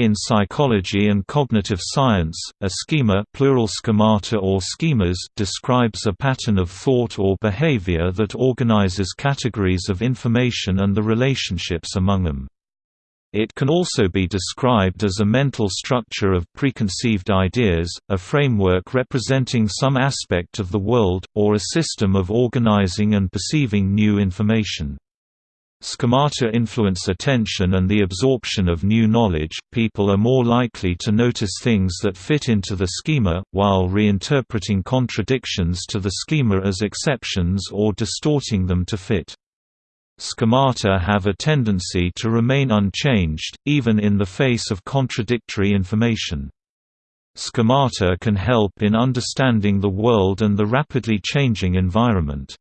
In psychology and cognitive science, a schema plural schemata or schemas describes a pattern of thought or behavior that organizes categories of information and the relationships among them. It can also be described as a mental structure of preconceived ideas, a framework representing some aspect of the world, or a system of organizing and perceiving new information. Schemata influence attention and the absorption of new knowledge. People are more likely to notice things that fit into the schema, while reinterpreting contradictions to the schema as exceptions or distorting them to fit. Schemata have a tendency to remain unchanged, even in the face of contradictory information. Schemata can help in understanding the world and the rapidly changing environment.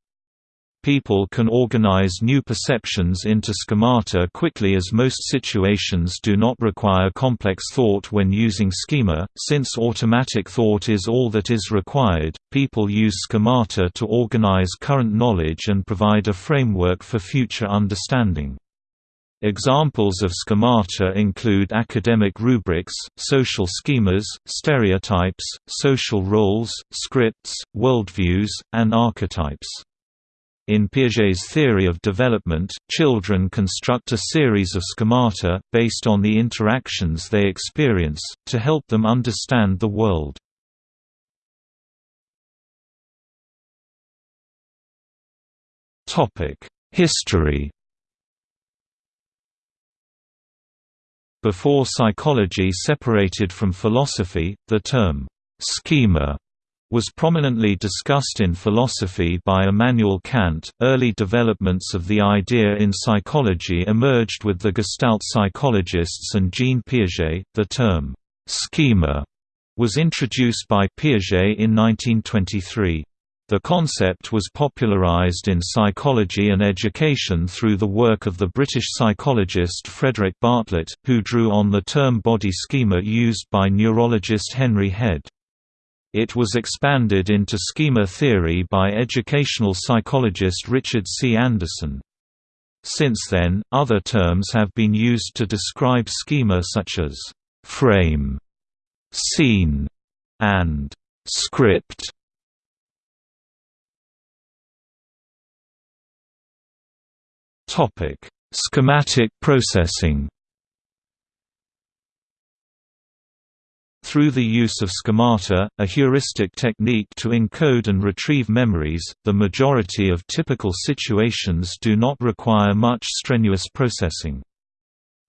People can organize new perceptions into schemata quickly as most situations do not require complex thought when using schema. Since automatic thought is all that is required, people use schemata to organize current knowledge and provide a framework for future understanding. Examples of schemata include academic rubrics, social schemas, stereotypes, social roles, scripts, worldviews, and archetypes. In Piaget's theory of development, children construct a series of schemata, based on the interactions they experience, to help them understand the world. History Before psychology separated from philosophy, the term, schema was prominently discussed in philosophy by Immanuel Kant. Early developments of the idea in psychology emerged with the Gestalt psychologists and Jean Piaget. The term schema was introduced by Piaget in 1923. The concept was popularized in psychology and education through the work of the British psychologist Frederick Bartlett, who drew on the term body schema used by neurologist Henry Head. It was expanded into schema theory by educational psychologist Richard C. Anderson. Since then, other terms have been used to describe schema such as frame, scene, and script. Schematic processing. Through the use of schemata, a heuristic technique to encode and retrieve memories, the majority of typical situations do not require much strenuous processing.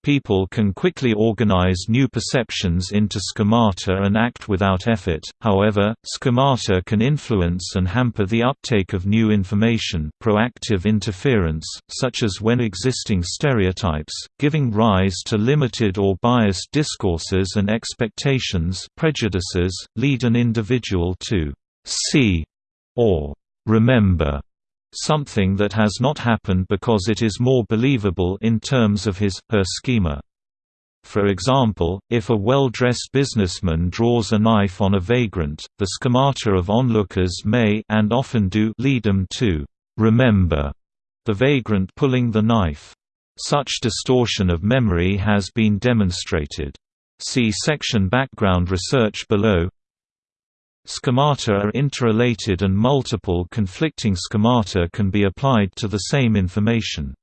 People can quickly organize new perceptions into schemata and act without effort, however, schemata can influence and hamper the uptake of new information proactive interference, such as when existing stereotypes, giving rise to limited or biased discourses and expectations prejudices, lead an individual to «see» or «remember» something that has not happened because it is more believable in terms of his, her schema. For example, if a well-dressed businessman draws a knife on a vagrant, the schemata of onlookers may and often do lead them to remember the vagrant pulling the knife. Such distortion of memory has been demonstrated. See section background research below. Schemata are interrelated and multiple conflicting schemata can be applied to the same information.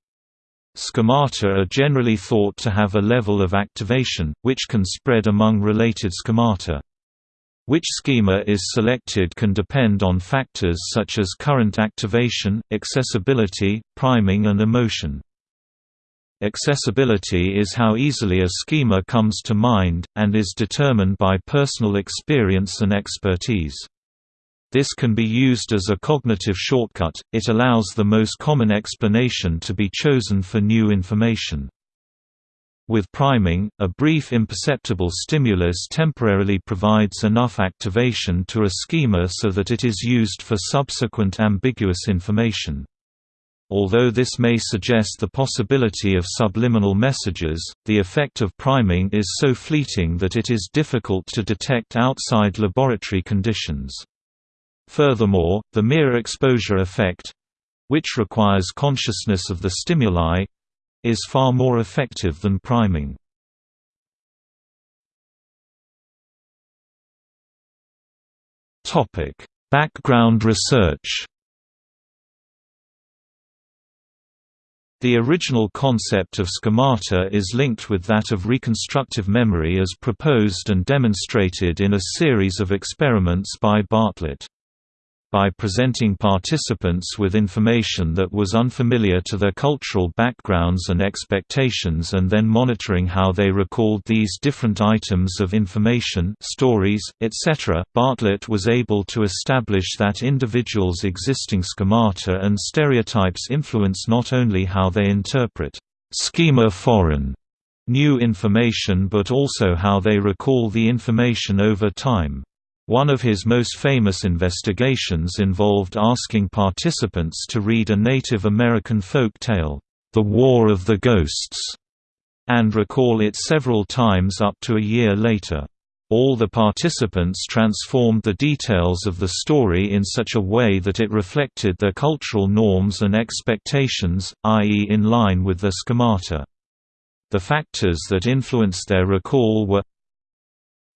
Schemata are generally thought to have a level of activation, which can spread among related schemata. Which schema is selected can depend on factors such as current activation, accessibility, priming and emotion. Accessibility is how easily a schema comes to mind, and is determined by personal experience and expertise. This can be used as a cognitive shortcut, it allows the most common explanation to be chosen for new information. With priming, a brief imperceptible stimulus temporarily provides enough activation to a schema so that it is used for subsequent ambiguous information. Although this may suggest the possibility of subliminal messages, the effect of priming is so fleeting that it is difficult to detect outside laboratory conditions. Furthermore, the mere exposure effect—which requires consciousness of the stimuli—is far more effective than priming. Background research The original concept of schemata is linked with that of reconstructive memory as proposed and demonstrated in a series of experiments by Bartlett by presenting participants with information that was unfamiliar to their cultural backgrounds and expectations and then monitoring how they recalled these different items of information stories, etc., Bartlett was able to establish that individuals' existing schemata and stereotypes influence not only how they interpret schema foreign new information but also how they recall the information over time. One of his most famous investigations involved asking participants to read a Native American folk tale, The War of the Ghosts, and recall it several times up to a year later. All the participants transformed the details of the story in such a way that it reflected their cultural norms and expectations, i.e. in line with their schemata. The factors that influenced their recall were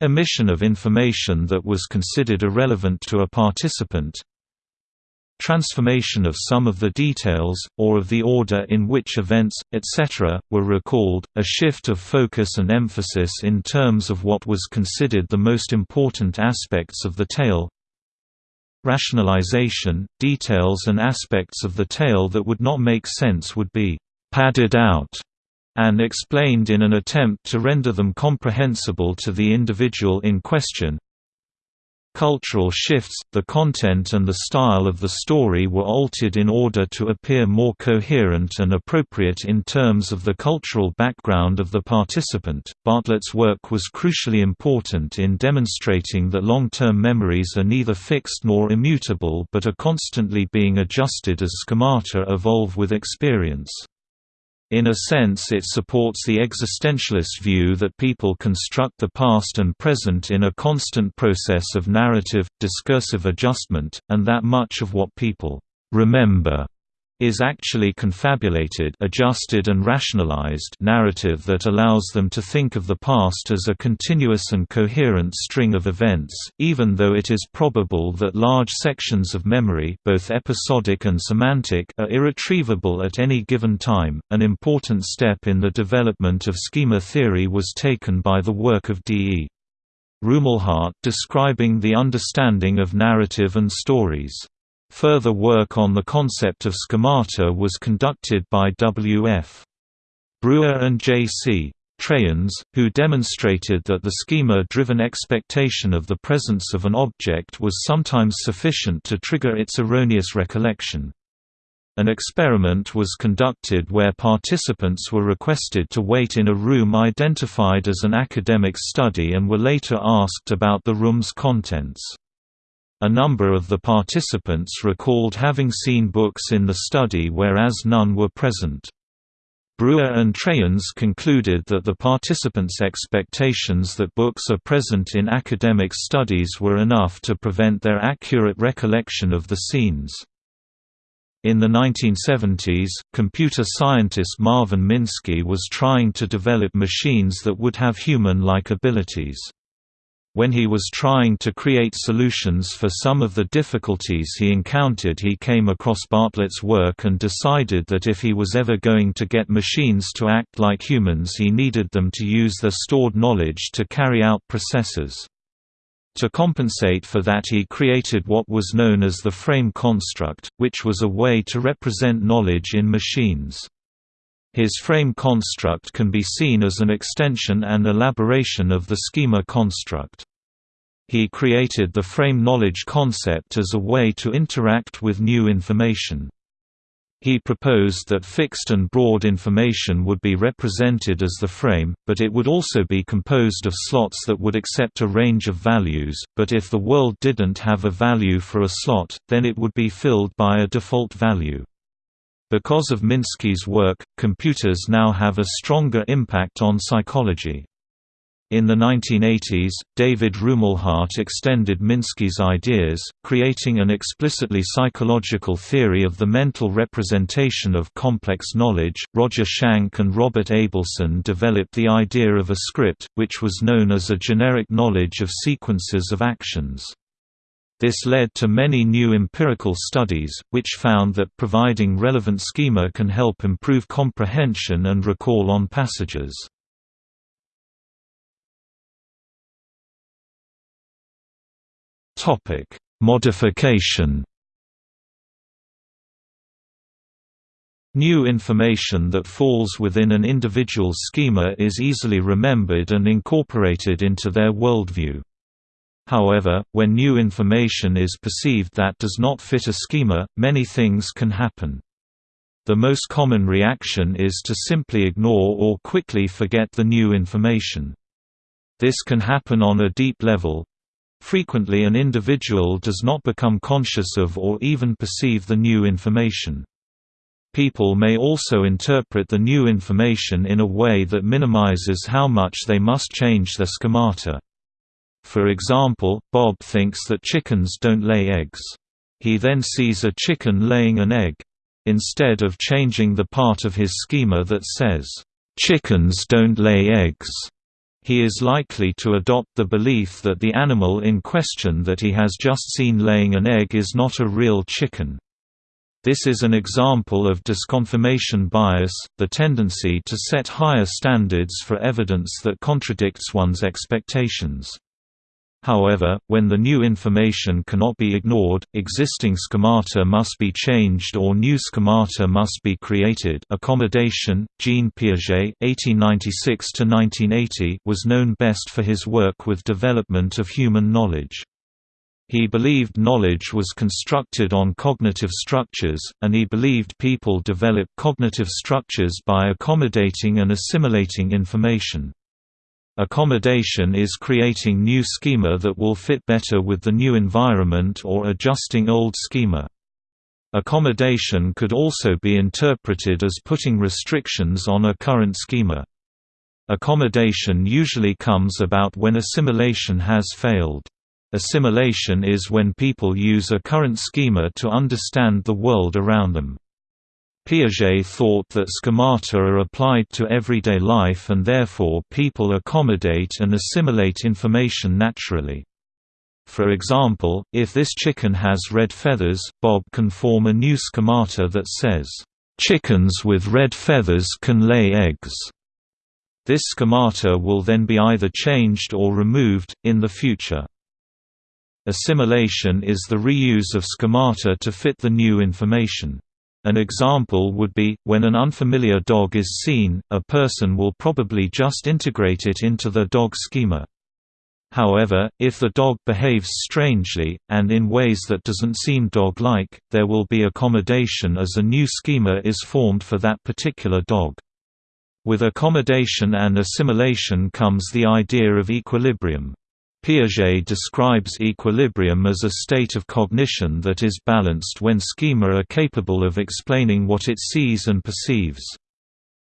Omission of information that was considered irrelevant to a participant Transformation of some of the details, or of the order in which events, etc., were recalled, a shift of focus and emphasis in terms of what was considered the most important aspects of the tale Rationalization, details and aspects of the tale that would not make sense would be «padded out» and explained in an attempt to render them comprehensible to the individual in question. Cultural shifts, the content and the style of the story were altered in order to appear more coherent and appropriate in terms of the cultural background of the participant. Bartlett's work was crucially important in demonstrating that long-term memories are neither fixed nor immutable but are constantly being adjusted as schemata evolve with experience. In a sense it supports the existentialist view that people construct the past and present in a constant process of narrative, discursive adjustment, and that much of what people remember is actually confabulated adjusted and rationalized narrative that allows them to think of the past as a continuous and coherent string of events, even though it is probable that large sections of memory both episodic and semantic are irretrievable at any given time. An important step in the development of schema theory was taken by the work of D. E. Rumelhart describing the understanding of narrative and stories. Further work on the concept of schemata was conducted by W.F. Brewer and J.C. Treyens, who demonstrated that the schema-driven expectation of the presence of an object was sometimes sufficient to trigger its erroneous recollection. An experiment was conducted where participants were requested to wait in a room identified as an academic study and were later asked about the room's contents. A number of the participants recalled having seen books in the study whereas none were present. Brewer and Treyens concluded that the participants' expectations that books are present in academic studies were enough to prevent their accurate recollection of the scenes. In the 1970s, computer scientist Marvin Minsky was trying to develop machines that would have human-like abilities. When he was trying to create solutions for some of the difficulties he encountered he came across Bartlett's work and decided that if he was ever going to get machines to act like humans he needed them to use their stored knowledge to carry out processes. To compensate for that he created what was known as the frame construct, which was a way to represent knowledge in machines. His frame construct can be seen as an extension and elaboration of the schema construct. He created the frame knowledge concept as a way to interact with new information. He proposed that fixed and broad information would be represented as the frame, but it would also be composed of slots that would accept a range of values, but if the world didn't have a value for a slot, then it would be filled by a default value. Because of Minsky's work, computers now have a stronger impact on psychology. In the 1980s, David Rumelhart extended Minsky's ideas, creating an explicitly psychological theory of the mental representation of complex knowledge. Roger Schank and Robert Abelson developed the idea of a script, which was known as a generic knowledge of sequences of actions. This led to many new empirical studies, which found that providing relevant schema can help improve comprehension and recall on passages. Modification New information that falls within an individual's schema is easily remembered and incorporated into their worldview. However, when new information is perceived that does not fit a schema, many things can happen. The most common reaction is to simply ignore or quickly forget the new information. This can happen on a deep level. Frequently an individual does not become conscious of or even perceive the new information. People may also interpret the new information in a way that minimizes how much they must change their schemata. For example, Bob thinks that chickens don't lay eggs. He then sees a chicken laying an egg. Instead of changing the part of his schema that says, "'Chickens don't lay eggs' he is likely to adopt the belief that the animal in question that he has just seen laying an egg is not a real chicken. This is an example of disconfirmation bias, the tendency to set higher standards for evidence that contradicts one's expectations. However, when the new information cannot be ignored, existing schemata must be changed or new schemata must be created accommodation. Jean Piaget (1896–1980) was known best for his work with development of human knowledge. He believed knowledge was constructed on cognitive structures, and he believed people develop cognitive structures by accommodating and assimilating information. Accommodation is creating new schema that will fit better with the new environment or adjusting old schema. Accommodation could also be interpreted as putting restrictions on a current schema. Accommodation usually comes about when assimilation has failed. Assimilation is when people use a current schema to understand the world around them. Piaget thought that schemata are applied to everyday life and therefore people accommodate and assimilate information naturally. For example, if this chicken has red feathers, Bob can form a new schemata that says, "...chickens with red feathers can lay eggs." This schemata will then be either changed or removed, in the future. Assimilation is the reuse of schemata to fit the new information. An example would be, when an unfamiliar dog is seen, a person will probably just integrate it into the dog schema. However, if the dog behaves strangely, and in ways that doesn't seem dog-like, there will be accommodation as a new schema is formed for that particular dog. With accommodation and assimilation comes the idea of equilibrium. Piaget describes equilibrium as a state of cognition that is balanced when schema are capable of explaining what it sees and perceives.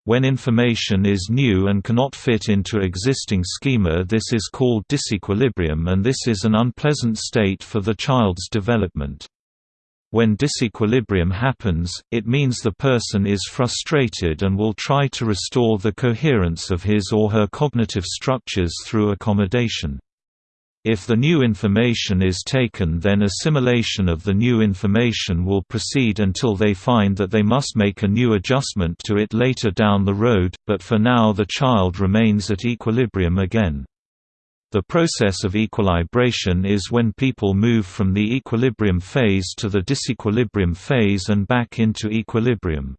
When information is new and cannot fit into existing schema this is called disequilibrium and this is an unpleasant state for the child's development. When disequilibrium happens, it means the person is frustrated and will try to restore the coherence of his or her cognitive structures through accommodation. If the new information is taken then assimilation of the new information will proceed until they find that they must make a new adjustment to it later down the road, but for now the child remains at equilibrium again. The process of equilibration is when people move from the equilibrium phase to the disequilibrium phase and back into equilibrium.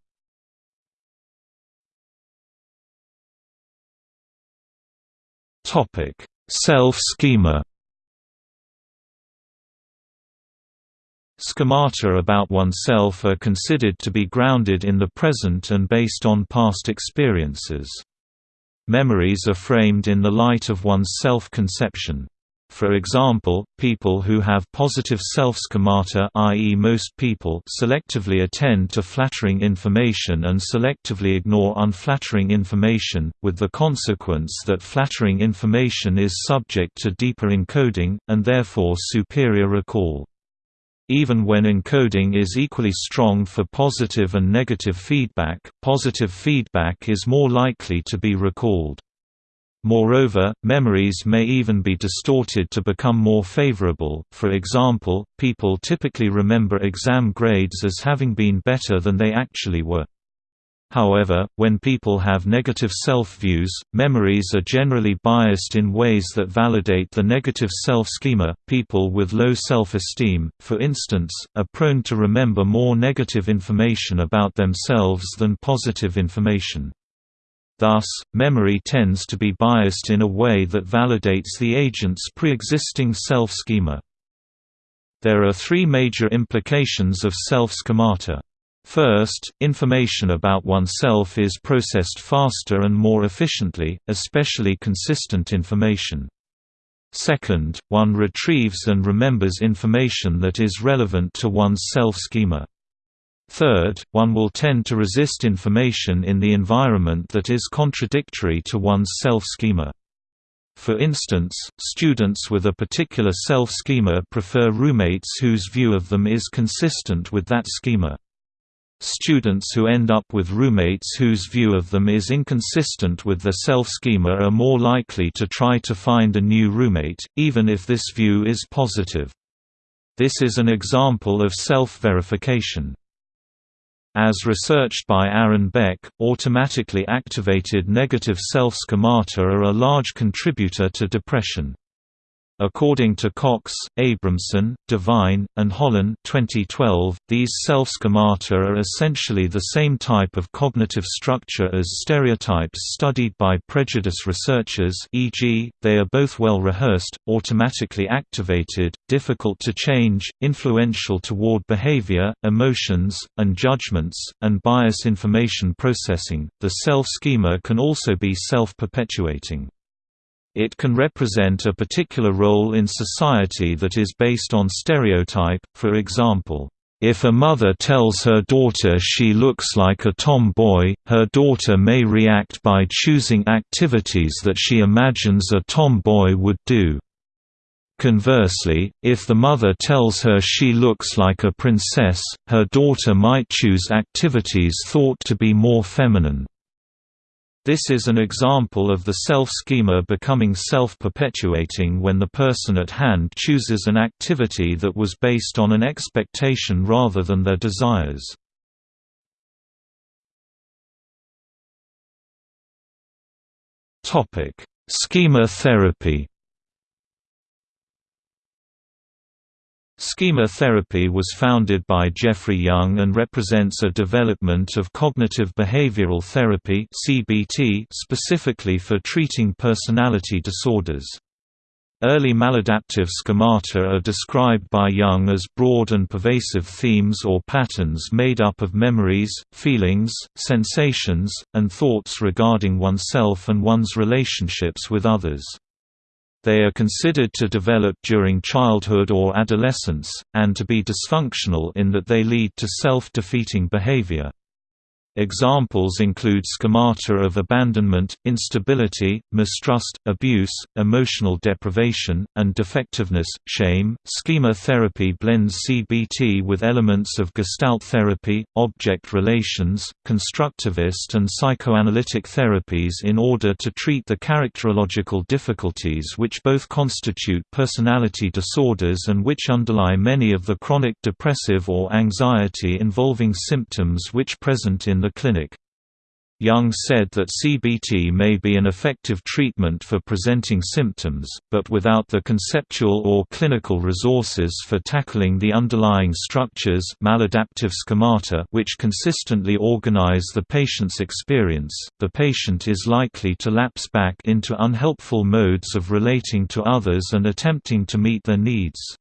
Self-schema Schemata about oneself are considered to be grounded in the present and based on past experiences. Memories are framed in the light of one's self-conception. For example, people who have positive self-schemata i.e. most people selectively attend to flattering information and selectively ignore unflattering information, with the consequence that flattering information is subject to deeper encoding, and therefore superior recall. Even when encoding is equally strong for positive and negative feedback, positive feedback is more likely to be recalled. Moreover, memories may even be distorted to become more favorable, for example, people typically remember exam grades as having been better than they actually were. However, when people have negative self-views, memories are generally biased in ways that validate the negative self-schema. People with low self-esteem, for instance, are prone to remember more negative information about themselves than positive information. Thus, memory tends to be biased in a way that validates the agent's pre-existing self-schema. There are three major implications of self-schemata. First, information about oneself is processed faster and more efficiently, especially consistent information. Second, one retrieves and remembers information that is relevant to one's self-schema. Third, one will tend to resist information in the environment that is contradictory to one's self-schema. For instance, students with a particular self-schema prefer roommates whose view of them is consistent with that schema. Students who end up with roommates whose view of them is inconsistent with their self-schema are more likely to try to find a new roommate, even if this view is positive. This is an example of self-verification. As researched by Aaron Beck, automatically activated negative self-schemata are a large contributor to depression. According to Cox, Abramson, Devine, and Holland 2012, these self-schemata are essentially the same type of cognitive structure as stereotypes studied by prejudice researchers e.g., they are both well rehearsed, automatically activated, difficult to change, influential toward behavior, emotions, and judgments, and bias information processing. The self-schema can also be self-perpetuating. It can represent a particular role in society that is based on stereotype, for example, if a mother tells her daughter she looks like a tomboy, her daughter may react by choosing activities that she imagines a tomboy would do. Conversely, if the mother tells her she looks like a princess, her daughter might choose activities thought to be more feminine. This is an example of the self-schema becoming self-perpetuating when the person at hand chooses an activity that was based on an expectation rather than their desires. Schema therapy Schema therapy was founded by Jeffrey Young and represents a development of cognitive behavioral therapy (CBT) specifically for treating personality disorders. Early maladaptive schemata are described by Young as broad and pervasive themes or patterns made up of memories, feelings, sensations, and thoughts regarding oneself and one's relationships with others. They are considered to develop during childhood or adolescence, and to be dysfunctional in that they lead to self-defeating behavior. Examples include schemata of abandonment, instability, mistrust, abuse, emotional deprivation, and defectiveness, shame. Schema therapy blends CBT with elements of Gestalt therapy, object relations, constructivist, and psychoanalytic therapies in order to treat the characterological difficulties which both constitute personality disorders and which underlie many of the chronic depressive or anxiety involving symptoms which present in the clinic. Young said that CBT may be an effective treatment for presenting symptoms, but without the conceptual or clinical resources for tackling the underlying structures maladaptive schemata which consistently organize the patient's experience, the patient is likely to lapse back into unhelpful modes of relating to others and attempting to meet their needs.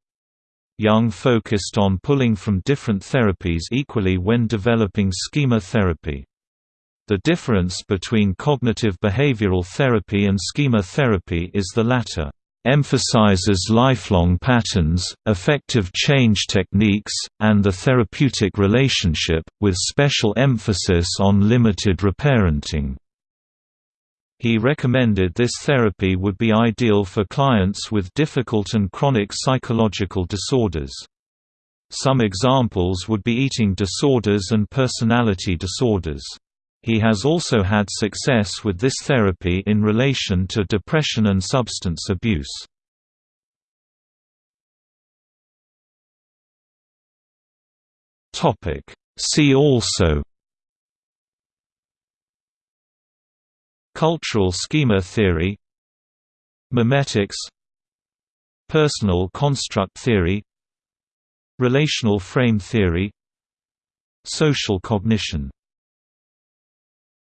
Young focused on pulling from different therapies equally when developing schema therapy. The difference between cognitive behavioral therapy and schema therapy is the latter emphasizes lifelong patterns, effective change techniques, and the therapeutic relationship, with special emphasis on limited reparenting. He recommended this therapy would be ideal for clients with difficult and chronic psychological disorders. Some examples would be eating disorders and personality disorders. He has also had success with this therapy in relation to depression and substance abuse. See also Cultural schema theory Memetics Personal construct theory Relational frame theory Social cognition